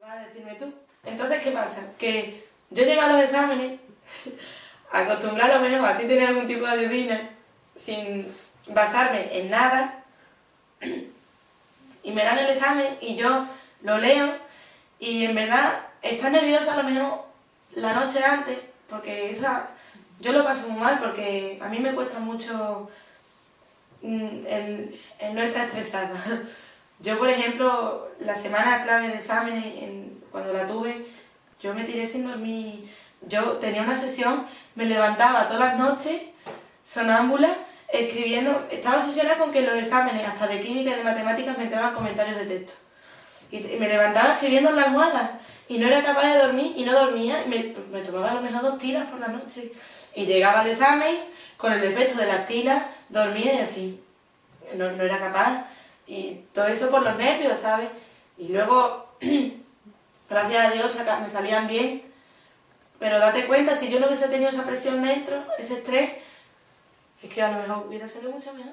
Vas a decirme tú. Entonces, ¿qué pasa? Que yo llego a los exámenes, acostumbrado a lo mejor así tener algún tipo de ayudina, sin basarme en nada, y me dan el examen y yo lo leo, y en verdad estás nerviosa a lo mejor la noche antes, porque esa yo lo paso muy mal, porque a mí me cuesta mucho mm, el, el no estar estresada. Yo, por ejemplo, la semana clave de exámenes, cuando la tuve, yo me tiré sin dormir. Yo tenía una sesión, me levantaba todas las noches, sonámbula, escribiendo. Estaba obsesionada con que los exámenes, hasta de química y de matemáticas, me entraban comentarios de texto. Y me levantaba escribiendo en la almohada y no era capaz de dormir y no dormía. Y me, me tomaba a lo mejor dos tiras por la noche. Y llegaba al examen, con el efecto de las tiras, dormía y así. No, no era capaz. Y todo eso por los nervios, ¿sabes? Y luego, gracias a Dios, me salían bien. Pero date cuenta, si yo no hubiese tenido esa presión dentro, ese estrés, es que a lo mejor hubiera salido mucho mejor.